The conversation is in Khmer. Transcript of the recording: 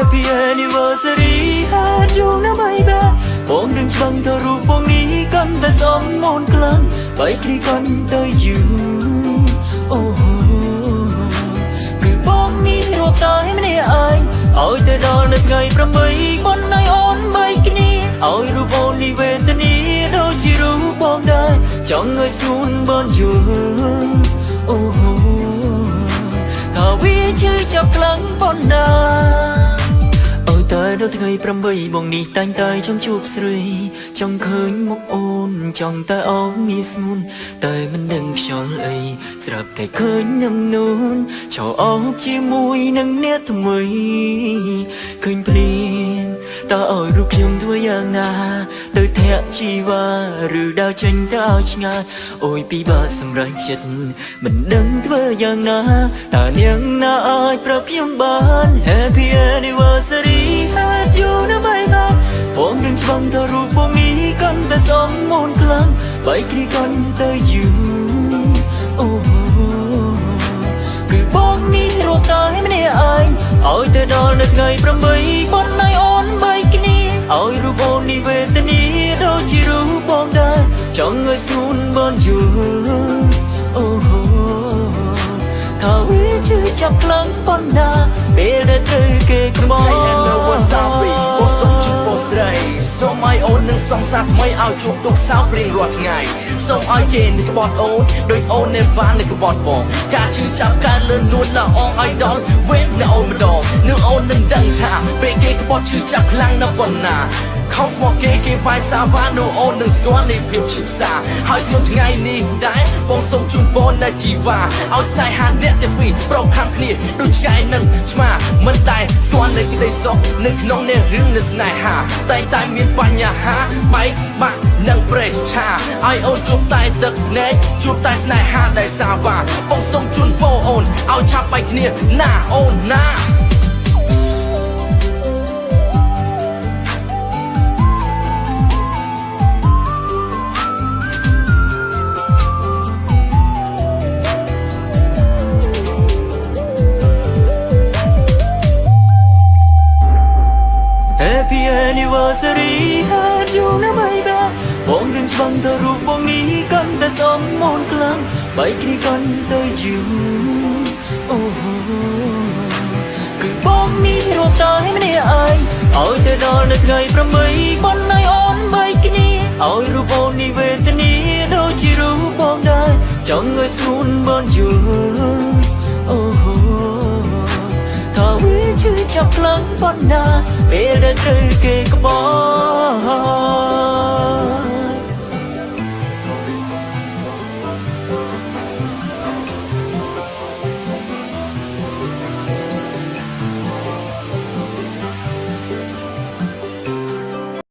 anniversary ហាត់យូរណាស់បីបែបងនឹងច្បាំងទៅរូបបងនេះកាន់តែសំមូនខ្លាំងបែកគ្នាកាន់តែយូរអូគឺបងនេះរាប់តែម្នាក់ឯងឲ្យទៅដល់នៅថ្ងៃ8ប៉ុនឲ្យអូនបែកគ្នាឲ្យរូបអូននេះវេទនាដូចជារូបបងដែរចង់ឲ្យសួនបងយូរអូថាវាឈឺចាប់ខ្លាំងប៉ុណ្ណាអូយ តែដល់ថ្ងៃ8បងនេះតែងតែចង់ជួបស្រី ចង់ឃើញមុខអូន ចង់តែអោបងាយស្នួនតែមិនដឹងខ្យល់អីស្រាប់តែឃើញនឹមនូនឆោអោបជាមួយនឹងអ្នកថ្មីឃើញភ្លៀងតើឲ្យរូបខ្ញុំធ្វើយ៉ាងណា ទៅធាក់ជីវ៉ាឬដើរចេញទៅឲ្យឆ្ងាយអូយពីបាក់សម្រេចចិត្តមិនដឹងធ្វើយ៉ាងណាតើនាងណាអាចប្រាប់ខ្ញុំបាន Happy anniversary ងនឹងច្បាំងទៅរូបបងនេះកាន់តែសំមូនខ្លាំងបែកគ្នាកាន់តែយូរអូគឺបងនេះរត់តែម្នាក់ឯងឲ្យទៅដល់នៅថ្ងៃ8ប៉ុនឲ្យអូនបែកគ្នាឲ្យរូបអូននេះវេទនាដូចជារូបបងដែរចង់ឲ្យស្រួនបានយូរអូថាវាជឿចាប់ខ្លាំងប៉ុណ្ណាពេលដែលត្រូវគេខ្មោ ឲ្យអូននឹងសងសាថ្មីឲ្យជួបទុកសោករៀងរាល់ថ្ងៃសូមឲ្យគេនឹងក្បត់អូនដោយអូននៅបាននឹងក្បត់បងការជឿចាប់ការលឿនលួនละអងឲ្យដល់វេទនៅអូនម្ដងនឹងអូននឹងដឹងថាពេលគេក្បត់ជឿចាប់ខ្លាំងណាស់ប៉ុណ្ណាខំស្មោះគេ គេវាយសាវ៉ានោះអូននឹងស្គាល់នៃភាពឈឺផ្សាហើយក្នុងថ្ងៃនេះដែរបងសូមជូនពរនៅជីវ៉ាឲ្យស្នេហាអ្នកទាំងពីរប្រកខាំគ្នាដូចឆ្កែនឹងឆ្មាមិនតែស្គាល់នៅក្តីសុខនៅក្នុងនៃរឿងនៃស្នេហាតែងតែមានបញ្ហាបែកបាក់និងប្រេះឆាឲ្យអូនជួបតែទឹកភ្នែកជួបតែស្នេហាដែលសាវ៉ាបងសូមជូនពរអូនឲ្យឆាប់បែកគ្នាណាអូនណា Happy anniversary Happy you ណាបៃបាបងនឹងច្បាំងទៅរូបបងនេះកាន់តែសំមូនខ្លាំងបែកគ្នាកាន់តែយូរអូគឺបងនេះរាប់តែម្នាក់ឯងឲ្យទៅដល់នៅថ្ងៃ8ប៉ុនឲ្យអូនបែកគ្នាឲ្យរូបអូននេះវេទនាដូចជារូបបងដែរចង់ឲ្យស្រួនបានយូរ ចាប់ខ្លាំងប៉ុណ្ណាពេលដែលត្រូវគេក្បត់